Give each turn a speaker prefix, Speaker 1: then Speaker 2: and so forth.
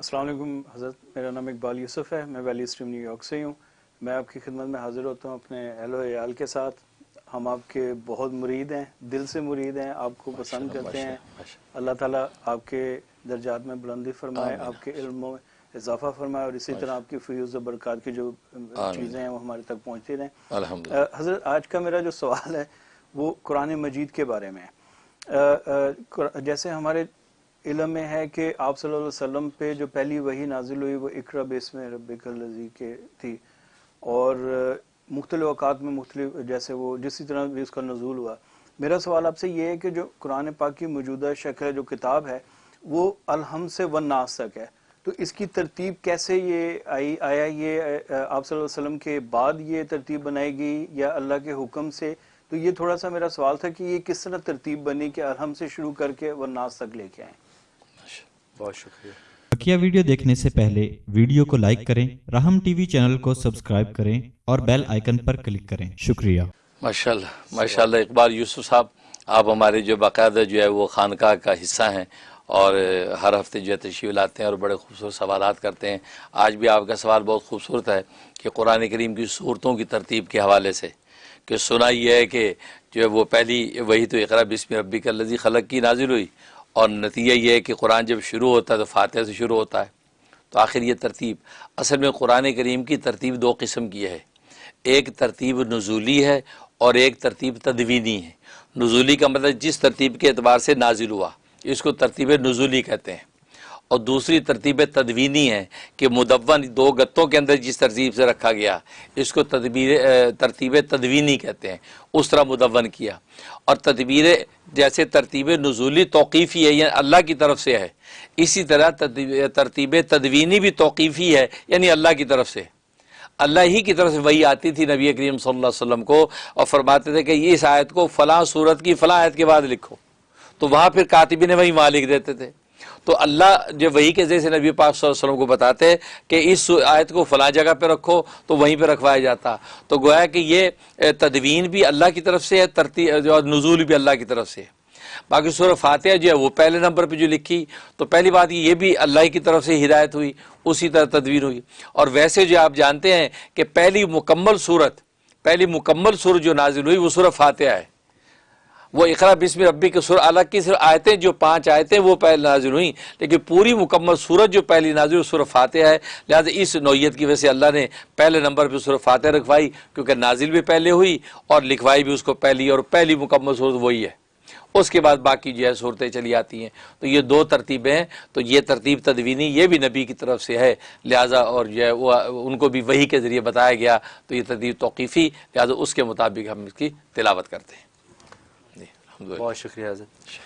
Speaker 1: السلام علیکم حضرت میرا نام اقبال یوسف ہے میں ویلی اسٹریم نیو یارک سے ہوں۔ میں آپ کی خدمت میں حاضر ہوتا ہوں اپنے اہل و عیال کے ساتھ۔ ہم آپ کے بہت مرید ہیں دل سے مرید ہیں آپ کو پسند کرتے ہیں۔ اللہ تعالیٰ آپ کے درجات میں بلندی فرمائے آپ کے علم میں اضافہ فرمائے اور اسی طرح آپ کی فیوز و برکات کی جو چیزیں ہیں وہ ہمارے تک پہنچتی رہیں۔ حضرت آج کا میرا جو سوال ہے وہ قرآن مجید کے بارے میں ہے۔ جیسے ہمارے علم میں ہے کہ آپ صلی اللہ علیہ وسلم پہ جو پہلی وہی نازل ہوئی وہ اقرا بیس میں رب الزی کے تھی۔ اور مختلف اوقات میں مختلف جیسے وہ جسی طرح بھی اس کا نزول ہوا۔ میرا سوال آپ سے یہ ہے کہ جو قرآن پاک کی موجودہ شکل جو کتاب ہے، وہ الحم سے ون ناس تک ہے۔ تو اس کی ترتیب کیسے یہ آئی، آیا یہ آپ صلی اللہ علیہ وسلم کے بعد یہ ترتیب بنائی گئی یا اللہ کے حکم سے؟ تو یہ تھوڑا سا میرا سوال تھا کہ یہ کس طرح ترتیب بنی کہ الحم سے شروع کر کے ون ناس تک لے کے آئیں؟
Speaker 2: بہت شکریہ۔
Speaker 3: بقیہ ویڈیو دیکھنے سے پہلے ویڈیو کو لائک کریں رحم ٹی وی چینل کو سبسکرائب کریں اور بیل آئیکن پر کلک کریں۔ شکریہ۔
Speaker 2: ماشاءاللہ ماشاءاللہ اقبال یوسف صاحب آپ ہمارے جو باقاعدہ جو ہے وہ خانقاہ کا حصہ ہیں اور ہر ہفتے جو ہے تشریف لاتے ہیں اور بڑے خوبصورت سوالات کرتے ہیں۔ آج بھی آپ کا سوال بہت خوبصورت ہے کہ قرآن کریم کی صورتوں کی ترتیب کے حوالے سے کہ سنا یہ ہے کہ جو ہے وہ پہلی وہی تو اقرا بسم ربی کا لذی خلق کی نازل ہوئی اور نتیجہ یہ ہے کہ قرآن جب شروع ہوتا ہے تو فاتحہ سے شروع ہوتا ہے۔ تو آخر یہ ترتیب، اصل میں قرآن کریم کی ترتیب دو قسم کی ہے۔ ایک ترتیب نزولی ہے اور ایک ترتیب تدوینی ہے۔ نزولی کا مطلب جس ترتیب کے اعتبار سے نازل ہوا، اس کو ترتیب نزولی کہتے ہیں۔ اور دوسری ترتیب تدوینی ہے کہ مدون دو گتوں کے اندر جس ترتیب سے رکھا گیا، اس کو تدبیر ترتیب تدوینی کہتے ہیں، اس طرح مدون کیا۔ اور تدبیر جیسے ترتیب نزولی توقیفی ہے یعنی اللہ کی طرف سے ہے، اسی طرح ترتیب تدوینی بھی توقیفی ہے یعنی اللہ کی طرف سے۔ اللہ ہی کی طرف سے وہی آتی تھی نبی کریم صلی اللہ علیہ وسلم کو اور فرماتے تھے کہ اس آیت کو فلاں صورت کی فلاں آیت کے بعد لکھو۔ تو وہاں پھر کاتبی نے وہی مالک دیتے تھے۔ تو اللہ جو وہی کے ذریعے سے نبی پاک صلی اللہ علیہ وسلم کو بتاتے کہ اس آیت کو فلاں جگہ پہ رکھو تو وہیں پہ رکھوایا جاتا۔ تو گویا کہ یہ تدوین بھی اللہ کی طرف سے ہے ترتیب اور نزول بھی اللہ کی طرف سے ہے۔ باقی سورہ فاتحہ جو ہے وہ پہلے نمبر پہ جو لکھی، تو پہلی بات یہ بھی اللہ کی طرف سے ہدایت ہوئی، اسی طرح تدوین ہوئی۔ اور ویسے جو آپ جانتے ہیں کہ پہلی مکمل صورت پہلی مکمل صورت جو نازل ہوئی، وہ سورہ فاتحہ ہے۔ وہ اقرا بسم ربی کے سر الگ کی صرف آیتیں جو پانچ آیتیں وہ پہلے نازل ہوئیں، لیکن پوری مکمل صورت جو پہلی نازل ہوئی، سورہ فاتحہ ہے، لہٰذا اس نوعیت کی وجہ سے اللہ نے پہلے نمبر پہ سورہ فاتحہ رکھوائی، کیونکہ نازل بھی پہلے ہوئی اور لکھوائی بھی اس کو پہلی اور پہلی مکمل صورت وہی ہے۔ اس کے بعد باقی جو ہے صورتیں چلی آتی ہیں۔ تو یہ دو ترتیبیں ہیں، تو یہ ترتیب تدوینی، یہ بھی نبی کی طرف سے ہے، لہٰذا اور جو ہے وہ ان کو بھی وہی کے ذریعے بتایا گیا، تو یہ ترتیب توقیفی، لہٰذا اس کے مطابق ہم اس کی تلاوت کرتے ہیں۔
Speaker 4: بہت شکریہ حضرت